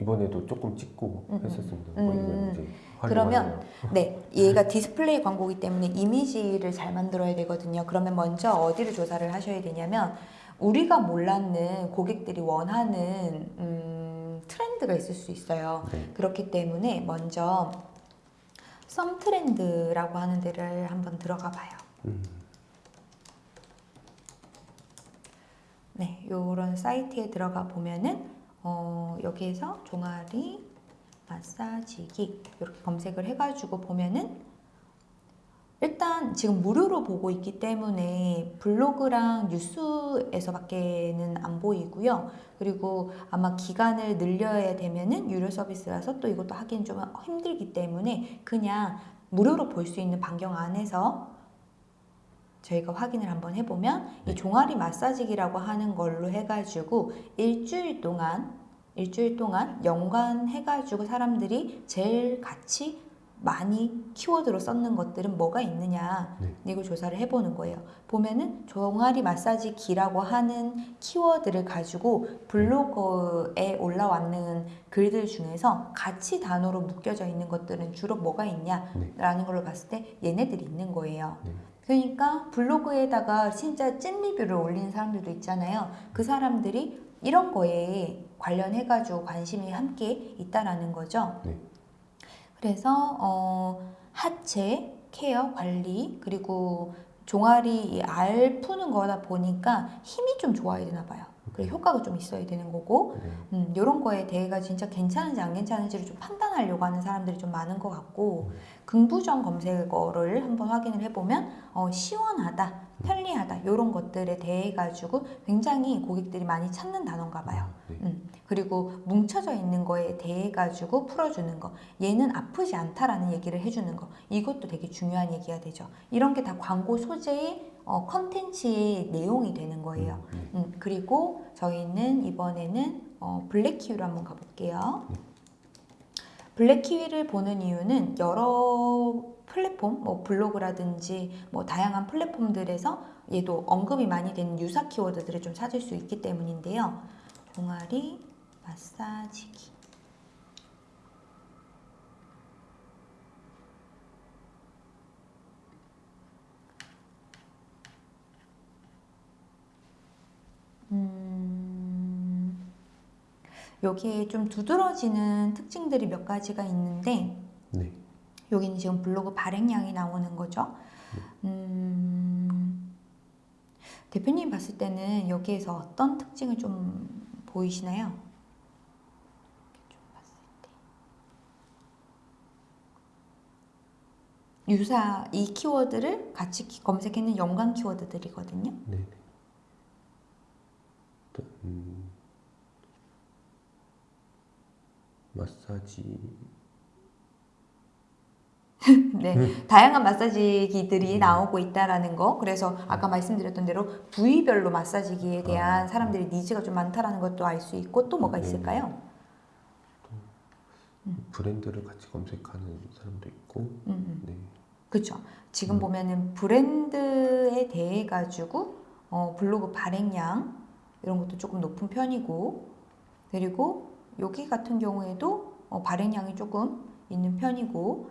이번에도 조금 찍고 음, 음. 했었습니다. 음, 뭐 음. 이제 그러면 활용하는 네, 얘가 디스플레이 광고이기 때문에 이미지를 잘 만들어야 되거든요. 그러면 먼저 어디를 조사를 하셔야 되냐면 우리가 몰랐는 고객들이 원하는 음, 트렌드가 있을 수 있어요. 네. 그렇기 때문에 먼저 썸 트렌드라고 하는 데를 한번 들어가 봐요. 음. 네, 요런 사이트에 들어가 보면은 어, 여기에서 종아리 마사지기 이렇게 검색을 해가지고 보면은 일단 지금 무료로 보고 있기 때문에 블로그랑 뉴스에서밖에는 안 보이고요. 그리고 아마 기간을 늘려야 되면은 유료 서비스라서 또 이것도 하기는 좀 힘들기 때문에 그냥 무료로 볼 수 있는 반경 안에서 저희가 확인을 한번 해보면 네. 이 종아리 마사지기라고 하는 걸로 해가지고 일주일 동안 일주일 동안 연관해가지고 사람들이 제일 같이 많이 키워드로 썼는 것들은 뭐가 있느냐 네. 이걸 조사를 해보는 거예요. 보면은 종아리 마사지 기라고 하는 키워드를 가지고 블로그에 올라왔는 글들 중에서 가치 단어로 묶여져 있는 것들은 주로 뭐가 있냐라는 걸로 봤을 때 얘네들이 있는 거예요. 네. 그러니까 블로그에다가 진짜 찐 리뷰를 올리는 사람들도 있잖아요. 그 사람들이 이런 거에 관련해가지고 관심이 함께 있다라는 거죠. 네. 그래서 어, 하체 케어 관리 그리고 종아리 이알 푸는 거다 보니까 힘이 좀 좋아야 되나 봐요. 그리고 효과가 좀 있어야 되는 거고 네. 음, 이런 거에 대해가 진짜 괜찮은지 안 괜찮은지를 좀 판단하려고 하는 사람들이 좀 많은 것 같고 음. 긍부정 검색어를 한번 확인을 해보면 어, 시원하다, 편리하다 이런 것들에 대해 가지고 굉장히 고객들이 많이 찾는 단어인가 봐요. 네. 음, 그리고 뭉쳐져 있는 거에 대해 가지고 풀어주는 거 얘는 아프지 않다라는 얘기를 해주는 거 이것도 되게 중요한 얘기가 되죠 이런 게 다 광고 소재의 어, 컨텐츠의 내용이 되는 거예요 네. 음, 그리고 저희는 이번에는 어, 블랙키위로 한번 가볼게요 네. 블랙키위를 보는 이유는 여러 플랫폼, 뭐 블로그라든지 뭐 다양한 플랫폼들에서 얘도 언급이 많이 되는 유사 키워드들을 좀 찾을 수 있기 때문인데요. 종아리 마사지기. 음, 여기에 좀 두드러지는 특징들이 몇 가지가 있는데 네. 여기는 지금 블로그 발행량이 나오는 거죠. 음, 대표님 봤을 때는 여기에서 어떤 특징을 좀 보이시나요? 좀 봤을 때. 유사 이 키워드를 같이 키- 검색했는 연관 키워드들이거든요. 네. 네. 또, 음, 마사지 네, 다양한 마사지기들이 나오고 있다라는 거. 그래서 아까 말씀드렸던 대로 부위별로 마사지기에 대한 사람들의 니즈가 좀 많다라는 것도 알 수 있고 또 뭐가 네. 있을까요? 브랜드를 같이 검색하는 사람도 있고 음, 음. 네. 그렇죠. 지금 음. 보면은 브랜드에 대해 가지고 어, 블로그 발행량 이런 것도 조금 높은 편이고 그리고 여기 같은 경우에도 어, 발행량이 조금 있는 편이고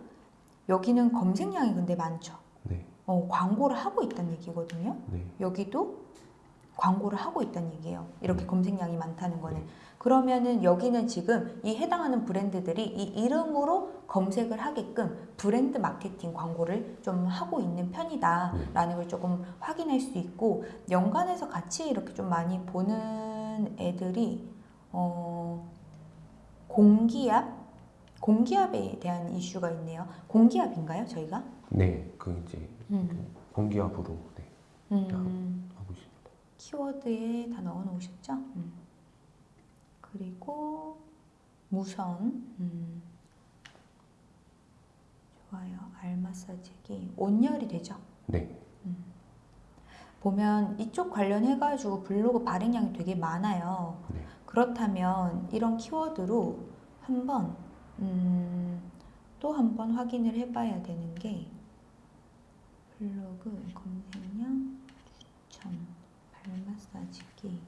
여기는 검색량이 근데 많죠. 네. 어, 광고를 하고 있다는 얘기거든요. 네. 여기도 광고를 하고 있다는 얘기예요. 이렇게 네. 검색량이 많다는 거는. 네. 그러면은 여기는 지금 이 해당하는 브랜드들이 이 이름으로 검색을 하게끔 브랜드 마케팅 광고를 좀 하고 있는 편이다라는 걸 조금 확인할 수 있고 연관해서 같이 이렇게 좀 많이 보는 애들이 어 공기압 공기압에 대한 이슈가 있네요. 공기압인가요, 저희가? 네. 그 이제 음. 공기압으로 네. 음. 하고 있습니다. 키워드에 다 넣어 놓으셨죠? 음. 그리고 무선 음. 좋아요 알 마사지기 온열이 되죠 네. 보면 이쪽 관련해 가지고 블로그 발행량이 되게 많아요 네. 그렇다면 이런 키워드로 한번 음, 또 한번 확인을 해봐야 되는 게 블로그 검색량 추천 발 마사지기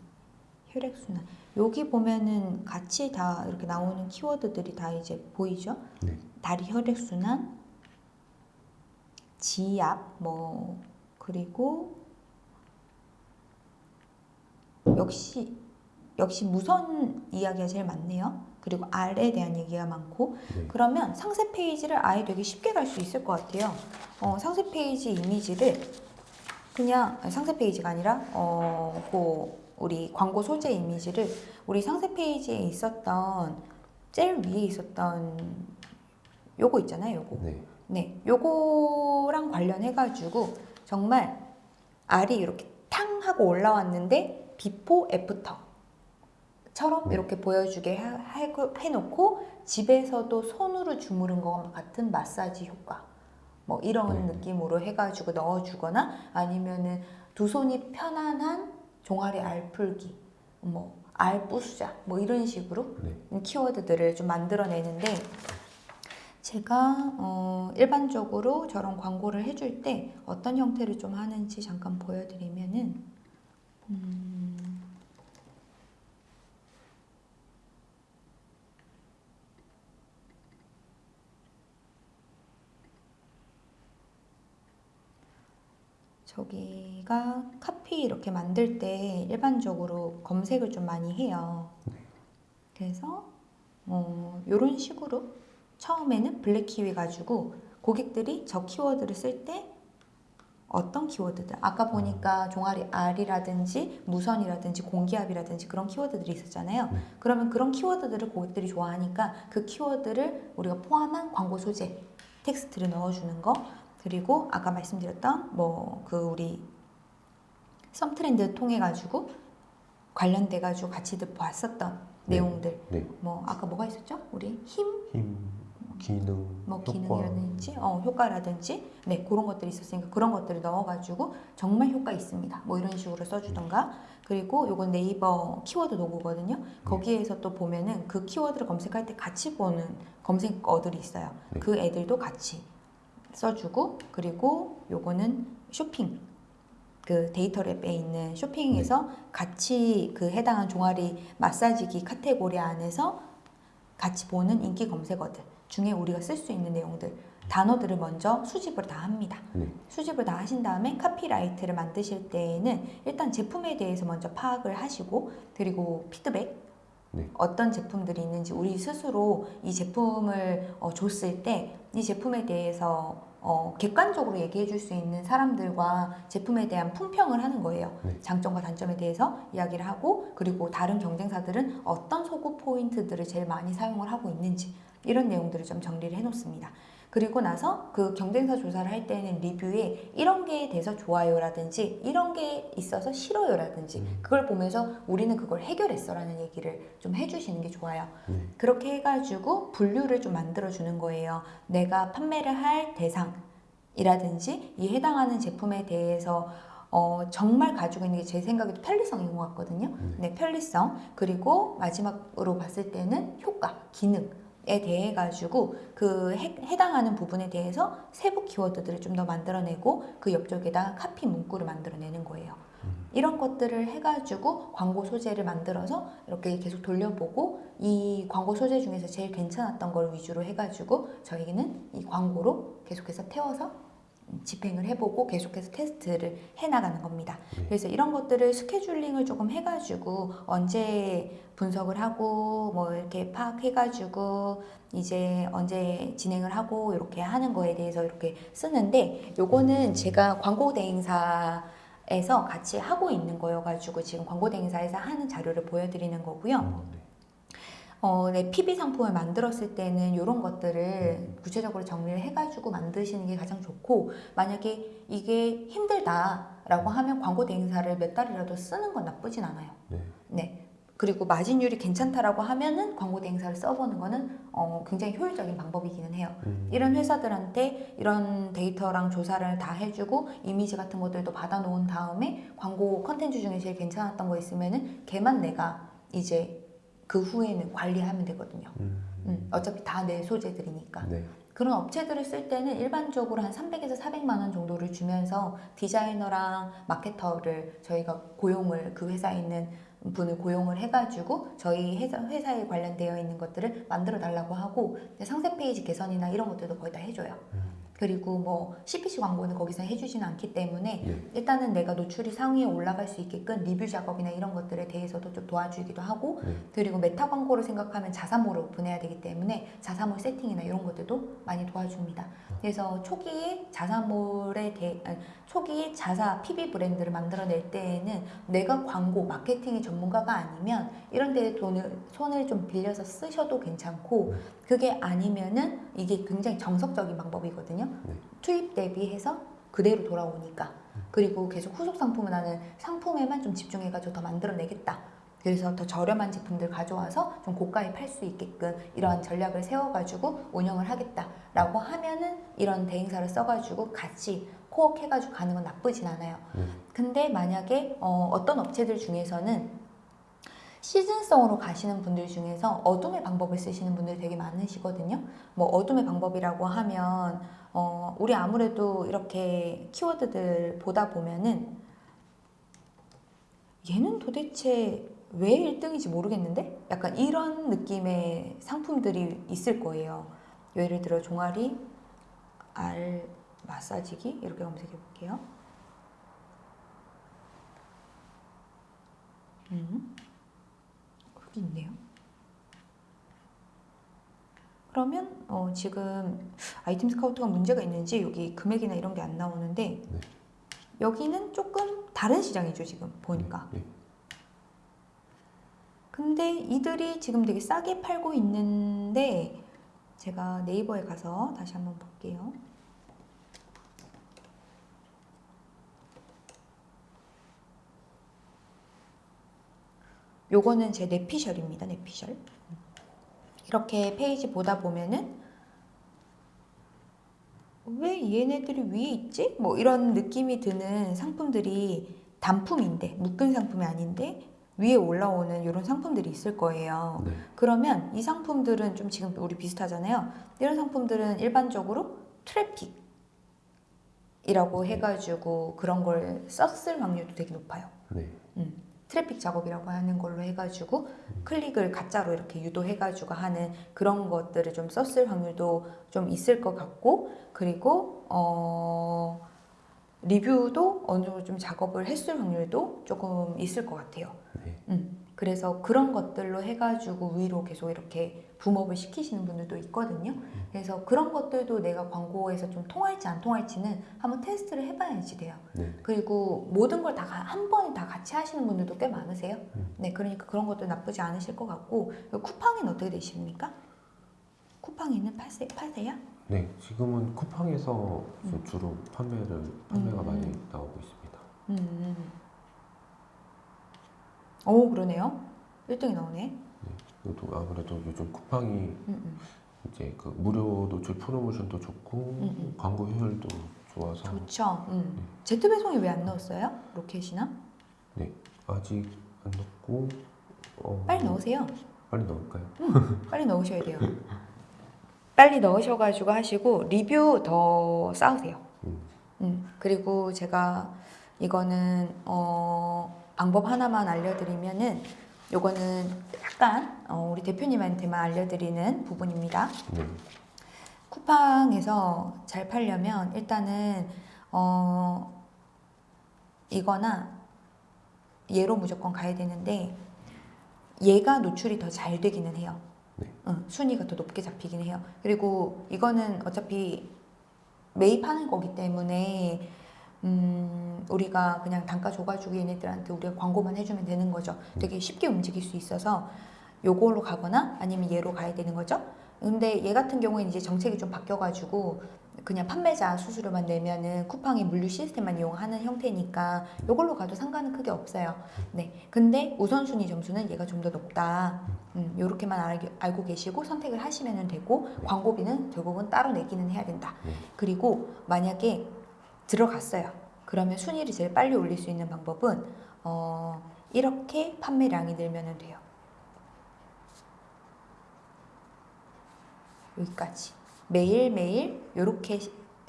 혈액순환 여기 보면은 같이 다 이렇게 나오는 키워드들이 다 이제 보이죠? 네. 다리 혈액순환 지압 뭐 그리고 역시 역시 무선 이야기가 제일 많네요. 그리고 알에 대한 얘기가 많고 네. 그러면 상세 페이지를 아예 되게 쉽게 갈 수 있을 것 같아요. 어, 상세 페이지 이미지를 그냥 상세 페이지가 아니라 어, 그 우리 광고 소재 이미지를 우리 상세 페이지에 있었던 제일 위에 있었던 요거 있잖아요. 요거. 네. 네, 요거랑 관련해 가지고 정말 알이 이렇게 탕 하고 올라왔는데 before after처럼 네. 이렇게 보여주게 해놓고 집에서도 손으로 주무른 것 같은 마사지 효과 뭐 이런 네. 느낌으로 해가지고 넣어주거나 아니면은 두 손이 편안한 종아리 알 풀기 뭐 알 부수자 뭐 이런 식으로 네. 키워드들을 좀 만들어내는데 제가 어, 일반적으로 저런 광고를 해줄 때 어떤 형태를 좀 하는지 잠깐 보여드리면은 음, 저기가 카피 이렇게 만들 때 일반적으로 검색을 좀 많이 해요. 그래서 어, 이런 식으로 처음에는 BlackKiwi 가지고 고객들이 저 키워드를 쓸 때 어떤 키워드들 아까 보니까 종아리 알이라든지 무선이라든지 공기압이라든지 그런 키워드들이 있었잖아요. 네. 그러면 그런 키워드들을 고객들이 좋아하니까 그 키워드를 우리가 포함한 광고 소재 텍스트를 넣어주는 거 그리고 아까 말씀드렸던 뭐 그 우리 썸 트렌드 통해 가지고 관련돼 가지고 같이들 봤었던 네. 내용들 네. 뭐 아까 뭐가 있었죠? 우리 힘, 힘, 기능, 뭐 효과. 기능이라든지 어, 효과라든지 네 그런 것들이 있었으니까 그런 것들을 넣어가지고 정말 효과 있습니다. 뭐 이런 식으로 써주던가 그리고 요건 네이버 키워드 도구거든요. 거기에서 또 보면은 그 키워드를 검색할 때 같이 보는 검색어들이 있어요. 네. 그 애들도 같이 써주고 그리고 요거는 쇼핑 그 DataLab에 있는 쇼핑에서 같이 그 해당한 종아리 마사지기 카테고리 안에서 같이 보는 인기 검색어들 중에 우리가 쓸 수 있는 내용들 단어들을 먼저 수집을 다 합니다. 네. 수집을 다 하신 다음에 copywrite를 만드실 때에는 일단 제품에 대해서 먼저 파악을 하시고 그리고 피드백 네. 어떤 제품들이 있는지 우리 스스로 이 제품을 어, 줬을 때 이 제품에 대해서 어, 객관적으로 얘기해 줄 수 있는 사람들과 제품에 대한 품평을 하는 거예요. 네. 장점과 단점에 대해서 이야기를 하고 그리고 다른 경쟁사들은 어떤 소구 포인트들을 제일 많이 사용을 하고 있는지 이런 내용들을 좀 정리를 해 놓습니다. 그리고 나서 그 경쟁사 조사를 할 때는 리뷰에 이런 게 돼서 좋아요라든지 이런 게 있어서 싫어요라든지 음. 그걸 보면서 우리는 그걸 해결했어라는 얘기를 좀 해주시는 게 좋아요. 네. 그렇게 해가지고 분류를 좀 만들어 주는 거예요. 내가 판매를 할 대상이라든지 이 해당하는 제품에 대해서 어, 정말 가지고 있는 게 제 생각에도 편리성인 것 같거든요. 네. 네, 편리성. 그리고 마지막으로 봤을 때는 효과, 기능. 에 대해 가지고 그 해, 해당하는 부분에 대해서 세부 키워드들을 좀 더 만들어내고 그 옆쪽에다 카피 문구를 만들어내는 거예요. 음. 이런 것들을 해가지고 광고 소재를 만들어서 이렇게 계속 돌려보고 이 광고 소재 중에서 제일 괜찮았던 걸 위주로 해가지고 저희는 이 광고로 계속해서 태워서 집행을 해보고 계속해서 테스트를 해나가는 겁니다. 네. 그래서 이런 것들을 스케줄링을 조금 해가지고 언제 분석을 하고 뭐 이렇게 파악해가지고 이제 언제 진행을 하고 이렇게 하는 거에 대해서 이렇게 쓰는데 요거는 제가 광고 대행사 에서 같이 하고 있는 거여가지고 지금 광고 대행사에서 하는 자료를 보여드리는 거고요. 어, 네. 어, 네, PB 상품을 만들었을 때는 이런 것들을 구체적으로 정리를 해가지고 만드시는 게 가장 좋고 만약에 이게 힘들다라고 하면 광고 대행사를 몇 달이라도 쓰는 건 나쁘진 않아요. 네. 네. 그리고 마진율이 괜찮다라고 하면은 광고 대행사를 써보는 거는 어, 굉장히 효율적인 방법이기는 해요. 음. 이런 회사들한테 이런 데이터랑 조사를 다 해주고 이미지 같은 것들도 받아놓은 다음에 광고 컨텐츠 중에 제일 괜찮았던 거 있으면은 걔만 내가 이제 그 후에는 관리하면 되거든요. 음. 음, 어차피 다 내 소재들이니까. 네. 그런 업체들을 쓸 때는 일반적으로 한 300에서 400만 원 정도를 주면서 디자이너랑 마케터를 저희가 고용을 그 회사에 있는 분을 고용을 해가지고 저희 회사, 회사에 관련되어 있는 것들을 만들어 달라고 하고 상세 페이지 개선이나 이런 것들도 거의 다 해줘요. 음. 그리고 뭐 CPC 광고는 거기서 해주지는 않기 때문에 네. 일단은 내가 노출이 상위에 올라갈 수 있게끔 리뷰 작업이나 이런 것들에 대해서도 좀 도와주기도 하고 네. 그리고 Meta 광고를 생각하면 자사몰을 오픈해야 되기 때문에 자사몰 세팅이나 이런 것들도 많이 도와줍니다. 그래서 초기에 자사몰에 대 아니, 초기에 자사 PB 브랜드를 만들어낼 때에는 내가 광고 마케팅의 전문가가 아니면 이런 데에 돈을 손을 좀 빌려서 쓰셔도 괜찮고 그게 아니면은 이게 굉장히 정석적인 방법이거든요. 네. 투입 대비해서 그대로 돌아오니까 그리고 계속 후속 상품은 나는 상품에만 좀 집중해가지고 더 만들어내겠다. 그래서 더 저렴한 제품들 가져와서 좀 고가에 팔 수 있게끔 이러한 전략을 세워가지고 운영을 하겠다라고 하면은 이런 대행사를 써가지고 같이 코업 해가지고 가는 건 나쁘진 않아요. 네. 근데 만약에 어, 어떤 업체들 중에서는 시즌성으로 가시는 분들 중에서 어둠의 방법을 쓰시는 분들 되게 많으시거든요. 뭐 어둠의 방법이라고 하면 어, 우리 아무래도 이렇게 키워드들 보다 보면은 얘는 도대체 왜 1등인지 모르겠는데? 약간 이런 느낌의 상품들이 있을 거예요. 예를 들어 종아리, 알 마사지기 이렇게 검색해 볼게요. 음. 여기 있네요. 그러면 어, 지금 아이템 스카우트가 문제가 있는지 여기 금액이나 이런 게 안 나오는데 네. 여기는 조금 다른 시장이죠 지금 보니까. 네. 근데 이들이 지금 되게 싸게 팔고 있는데 제가 네이버에 가서 다시 한번 볼게요. 요거는 제 내피셜입니다. 내피셜. 이렇게 페이지 보다 보면은 왜 얘네들이 위에 있지? 뭐 이런 느낌이 드는 상품들이 단품인데 묶은 상품이 아닌데 위에 올라오는 이런 상품들이 있을 거예요. 네. 그러면 이 상품들은 좀 지금 우리 비슷하잖아요. 이런 상품들은 일반적으로 트래픽이라고 해가지고 그런 걸 썼을 확률도 되게 높아요. 네. 음, 트래픽 작업이라고 하는 걸로 해가지고 클릭을 가짜로 이렇게 유도해가지고 하는 그런 것들을 좀 썼을 확률도 좀 있을 것 같고 그리고 어, 리뷰도 어느 정도 좀 작업을 했을 확률도 조금 있을 것 같아요. 네. 음, 그래서 그런 것들로 해가지고 위로 계속 이렇게 boom up을 시키시는 분들도 있거든요. 그래서 그런 것들도 내가 광고에서 좀 통할지 안 통할지는 한번 테스트를 해봐야지 돼요. 네. 그리고 모든 걸 다 한 번에 다 같이 하시는 분들도 꽤 많으세요. 음. 네, 그러니까 그런 것도 나쁘지 않으실 것 같고 쿠팡은 어떻게 되십니까? 쿠팡에는 파세, 파세요? 네. 지금은 쿠팡에서 음. 주로 판매를 판매가 음. 많이 나오고 있습니다. 음. 오, 그러네요. 1등이 나오네. 이것도 아무래도 요즘 쿠팡이 음, 음. 이제 그 무료 노출 프로모션도 좋고 음. 광고 효율도 좋아서 좋죠. 음. 제트 배송이 왜안 넣었어요? 로켓이나? 아직 안 넣고 어, 빨리 넣으세요. 빨리 넣을까요? 빨리 넣으셔야 돼요. 빨리 넣으셔가지고 하시고 리뷰 더 쌓으세요. 음. 음, 그리고 제가 이거는 어, 방법 하나만 알려드리면은 요거는 약간 어, 우리 대표님한테만 알려드리는 부분입니다. 네. 쿠팡에서 잘 팔려면 일단은 어, 이거나 얘로 무조건 가야 되는데 얘가 노출이 더 잘 되기는 해요. 네. 응, 순위가 더 높게 잡히기는 해요. 그리고 이거는 어차피 매입하는 거기 때문에 음, 우리가 그냥 단가 줘가지고 얘네들한테 우리가 광고만 해주면 되는 거죠. 되게 쉽게 움직일 수 있어서 요걸로 가거나 아니면 얘로 가야 되는 거죠. 근데 얘 같은 경우에는 이제 정책이 좀 바뀌어가지고 그냥 판매자 수수료만 내면은 쿠팡이 물류 시스템만 이용하는 형태니까 요걸로 가도 상관은 크게 없어요. 네. 근데 우선순위 점수는 얘가 좀 더 높다. 음, 요렇게만 알, 알고 계시고 선택을 하시면 되고 광고비는 결국은 따로 내기는 해야 된다. 네. 그리고 만약에 들어갔어요. 그러면 순위를 제일 빨리 올릴 수 있는 방법은 어, 이렇게 판매량이 늘면 돼요. 여기까지 매일매일 이렇게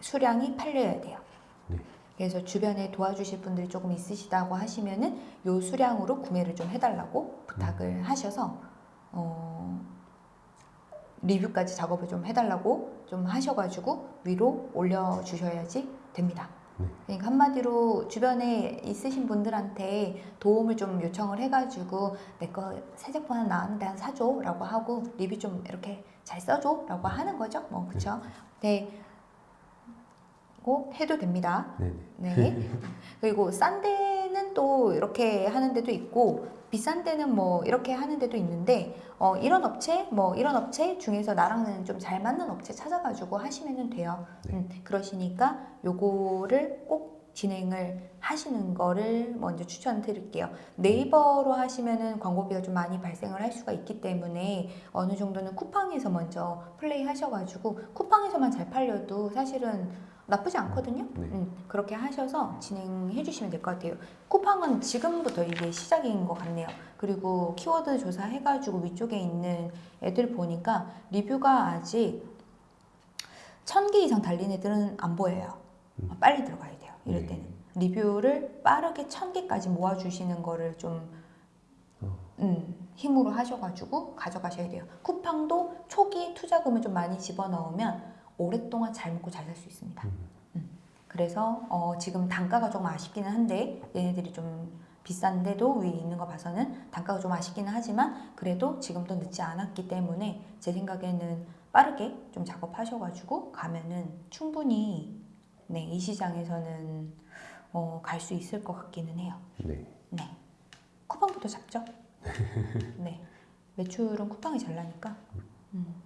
수량이 팔려야 돼요. 네. 그래서 주변에 도와주실 분들이 조금 있으시다고 하시면은 요 수량으로 구매를 좀 해달라고 부탁을 하셔서 어, 리뷰까지 작업을 좀 해달라고 좀 하셔가지고 위로 올려주셔야지 됩니다. 네. 그러니까 한마디로 주변에 있으신 분들한테 도움을 좀 요청을 해가지고 내 거 새 제품 하나 나왔는데 한 사줘 라고 하고 리뷰 좀 이렇게 잘 써줘 라고 하는 거죠. 뭐 그쵸? 네. 고 해도 됩니다. 네. 네. 그리고 싼 데는 또 이렇게 하는 데도 있고 비싼 데는 뭐 이렇게 하는 데도 있는데 어, 이런 업체 뭐 이런 업체 중에서 나랑은 좀 잘 맞는 업체 찾아가지고 하시면 돼요. 네. 음, 그러시니까 요거를 꼭 진행을 하시는 거를 먼저 추천드릴게요. 네이버로 하시면은 광고비가 좀 많이 발생을 할 수가 있기 때문에 어느 정도는 쿠팡에서 먼저 플레이 하셔가지고 쿠팡에서만 잘 팔려도 사실은 나쁘지 않거든요. 네. 음, 그렇게 하셔서 진행해 주시면 될 것 같아요. 쿠팡은 지금부터 이게 시작인 것 같네요. 그리고 키워드 조사해가지고 위쪽에 있는 애들 보니까 리뷰가 아직 천 개 이상 달린 애들은 안 보여요. 음. 빨리 들어가야 돼요. 이럴 네. 때는 리뷰를 빠르게 천 개까지 모아주시는 거를 좀 어. 음, 힘으로 하셔가지고 가져가셔야 돼요. 쿠팡도 초기 투자금을 좀 많이 집어넣으면 오랫동안 잘 먹고 잘 살 수 있습니다. 음. 음. 그래서 어, 지금 단가가 조금 아쉽기는 한데 얘네들이 좀 비싼데도 위에 있는 거 봐서는 단가가 좀 아쉽기는 하지만 그래도 지금도 늦지 않았기 때문에 제 생각에는 빠르게 좀 작업하셔가지고 가면은 충분히 네, 이 시장에서는 어, 갈 수 있을 것 같기는 해요. 네. 네. 쿠팡부터 잡죠. 네. 매출은 쿠팡이 잘 나니까. 음.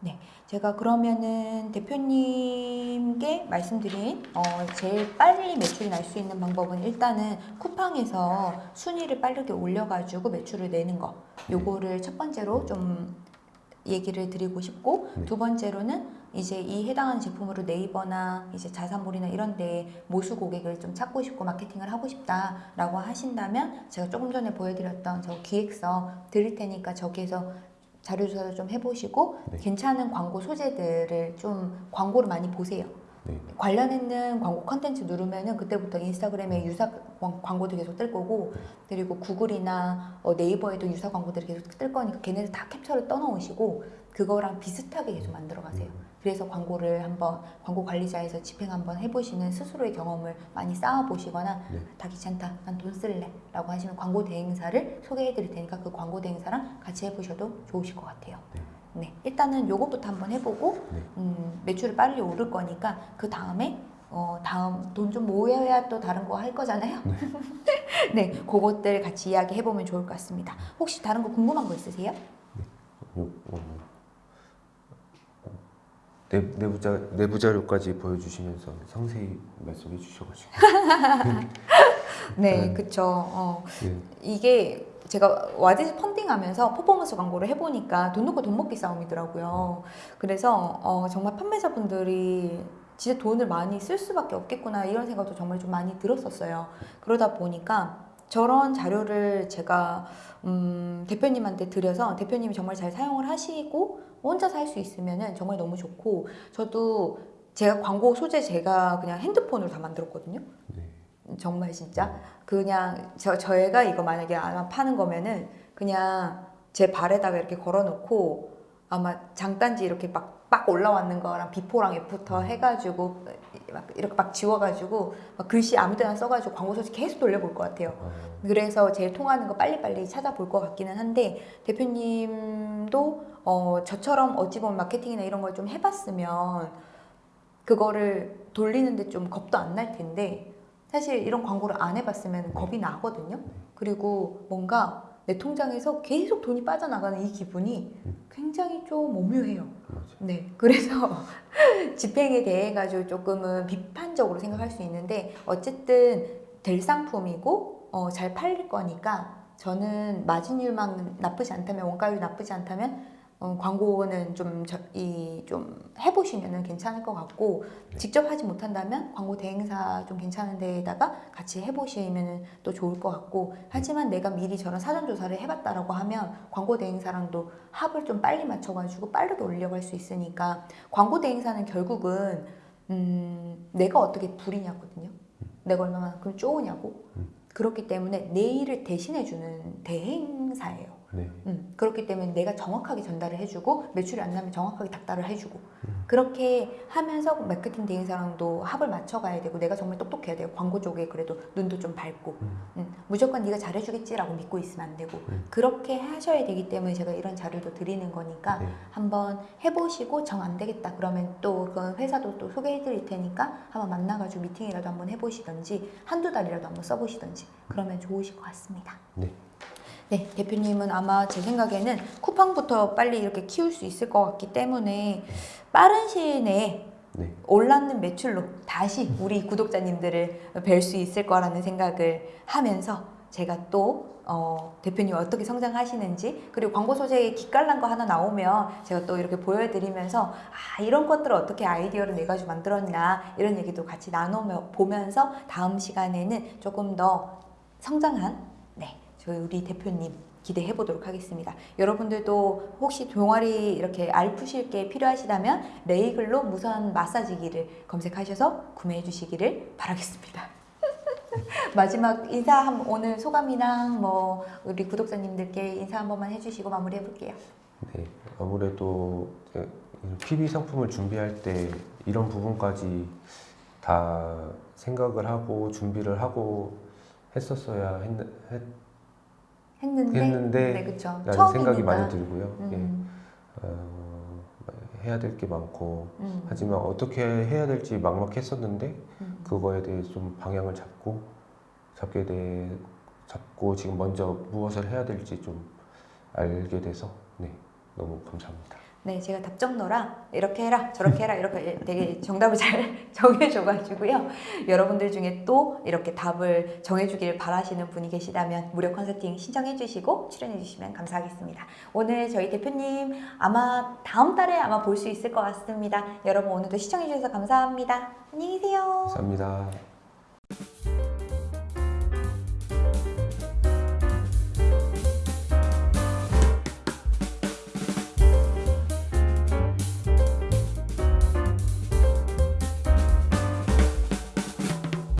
네. 제가 그러면은 대표님께 말씀드린 어, 제일 빨리 매출이 날 수 있는 방법은 일단은 쿠팡에서 순위를 빠르게 올려가지고 매출을 내는 거. 요거를 첫 번째로 좀 얘기를 드리고 싶고 네. 두 번째로는 이제 이 해당하는 제품으로 네이버나 이제 자사몰이나 이런 데 모수 고객을 좀 찾고 싶고 마케팅을 하고 싶다라고 하신다면 제가 조금 전에 보여드렸던 저 기획서 드릴 테니까 저기에서 자료 조사를 좀 해보시고 네. 괜찮은 광고 소재들을 좀 광고를 많이 보세요. 네. 관련 있는 광고 컨텐츠 누르면은 그때부터 인스타그램에 유사 광- 광고도 계속 뜰 거고 그리고 구글이나 어, 네이버에도 유사 광고들이 계속 뜰 거니까 걔네들 다 캡처를 떠놓으시고 그거랑 비슷하게 계속 만들어 가세요. 그래서 광고를 한번 광고 관리자에서 집행 한번 해보시는 스스로의 경험을 많이 쌓아 보시거나 네. 다 귀찮다 난 돈 쓸래 라고 하시면 광고 대행사를 소개해 드릴 테니까 그 광고 대행사랑 같이 해보셔도 좋으실 것 같아요. 네. 네, 일단은 요거부터 한번 해보고 네. 음, 매출이 빨리 오를 거니까 그 다음에 어, 다음 돈 좀 모여야 또 다른 거 할 거잖아요. 네, 그것들 같이 이야기 해보면 좋을 것 같습니다. 혹시 다른 거 궁금한 거 있으세요? 요, 어, 내, 내부 자 내부 자료까지 보여주시면서 상세히 말씀해 주셔가지고 네, 음. 그쵸. 어, 네. 이게 제가 와디즈 펀딩 하면서 퍼포먼스 광고를 해보니까 돈 놓고 돈 먹기 싸움이더라고요. 그래서 어, 정말 판매자분들이 진짜 돈을 많이 쓸 수밖에 없겠구나 이런 생각도 정말 좀 많이 들었었어요. 그러다 보니까 저런 자료를 제가 음, 대표님한테 드려서 대표님이 정말 잘 사용을 하시고 혼자서 할수 있으면은 정말 너무 좋고 저도 제가 광고 소재 제가 그냥 핸드폰으로 다 만들었거든요. 네. 정말 진짜 그냥 저 저희가 이거 만약에 아마 파는 거면은 그냥 제 발에다가 이렇게 걸어놓고 아마 장단지 이렇게 막 빡 올라왔는 거랑 before랑 after 해가지고 막 이렇게 막 지워가지고 막 글씨 아무 데나 써가지고 광고 소재 계속 돌려볼 것 같아요. 아, 그래서 제일 통하는 거 빨리빨리 찾아볼 것 같기는 한데 대표님도 어, 저처럼 어찌 보면 마케팅이나 이런 걸 좀 해봤으면 그거를 돌리는데 좀 겁도 안 날 텐데 사실 이런 광고를 안 해봤으면 겁이 나거든요. 그리고 뭔가 내 통장에서 계속 돈이 빠져나가는 이 기분이 굉장히 좀 오묘해요. 네, 그래서 집행에 대해 가지고 조금은 비판적으로 생각할 수 있는데 어쨌든 될 상품이고 어, 잘 팔릴 거니까 저는 마진율만 나쁘지 않다면 원가율 나쁘지 않다면 어, 광고는 좀 이 좀 해보시면은 괜찮을 것 같고 네. 직접 하지 못한다면 광고 대행사 좀 괜찮은 데에다가 같이 해보시면은 또 좋을 것 같고 하지만 내가 미리 저런 사전 조사를 해봤다라고 하면 광고 대행사랑도 합을 좀 빨리 맞춰가지고 빠르게 올려갈 수 있으니까 광고 대행사는 결국은 음, 내가 어떻게 부리냐거든요. 내가 얼마만큼 쪼으냐고. 음. 그렇기 때문에 내 일을 대신해주는 대행사예요. 네. 음, 그렇기 때문에 내가 정확하게 전달을 해주고 매출이 안 나면 정확하게 닥달을 해주고 음. 그렇게 하면서 마케팅 대행사랑도 합을 맞춰가야 되고 내가 정말 똑똑해야 돼요. 광고 쪽에 그래도 눈도 좀 밝고 음. 음, 무조건 네가 잘해주겠지라고 믿고 있으면 안 되고 음. 그렇게 하셔야 되기 때문에 제가 이런 자료도 드리는 거니까 네. 한번 해보시고 정 안 되겠다 그러면 또그 회사도 또 소개해 드릴 테니까 한번 만나가지고 미팅이라도 한번 해보시던지 한두 달이라도 한번 써보시던지 그러면 좋으실 것 같습니다. 네. 네, 대표님은 아마 제 생각에는 쿠팡부터 빨리 이렇게 키울 수 있을 것 같기 때문에 빠른 시일 내에 네. 올랐는 매출로 다시 우리 구독자님들을 뵐 수 있을 거라는 생각을 하면서 제가 또 어, 대표님 어떻게 성장하시는지 그리고 광고 소재에 기깔난 거 하나 나오면 제가 또 이렇게 보여드리면서 아 이런 것들을 어떻게 아이디어를 내가지고 만들었나 이런 얘기도 같이 나눠 보면서 다음 시간에는 조금 더 성장한 네 저희 우리 대표님 기대해 보도록 하겠습니다. 여러분들도 혹시 동아리 이렇게 알푸실 게 필요하시다면 레이글로 무선 마사지기를 검색하셔서 구매해 주시기를 바라겠습니다. 마지막 인사 한 오늘 소감이랑 뭐 우리 구독자님들께 인사 한 번만 해주시고 마무리해 볼게요. 네, 아무래도 PB 상품을 준비할 때 이런 부분까지 다 생각을 하고 준비를 하고 했었어야 했, 했, 했는데, 했는데 네 그렇죠. 라는 생각이 많이 들고요. 예. 음, 어, 해야 될 게 많고 음, 하지만 어떻게 해야 될지 막막했었는데 음. 그거에 대해 좀 방향을 잡고 잡게 돼 잡고 지금 먼저 무엇을 해야 될지 좀 알게 돼서 네 너무 감사합니다. 네, 제가 답정너라 이렇게 해라 저렇게 해라 이렇게 되게 정답을 잘 정해줘가지고요. 여러분들 중에 또 이렇게 답을 정해주기를 바라시는 분이 계시다면 무료 컨설팅 신청해주시고 출연해주시면 감사하겠습니다. 오늘 저희 대표님 아마 다음 달에 아마 볼 수 있을 것 같습니다. 여러분 오늘도 시청해주셔서 감사합니다. 안녕히 계세요. 감사합니다.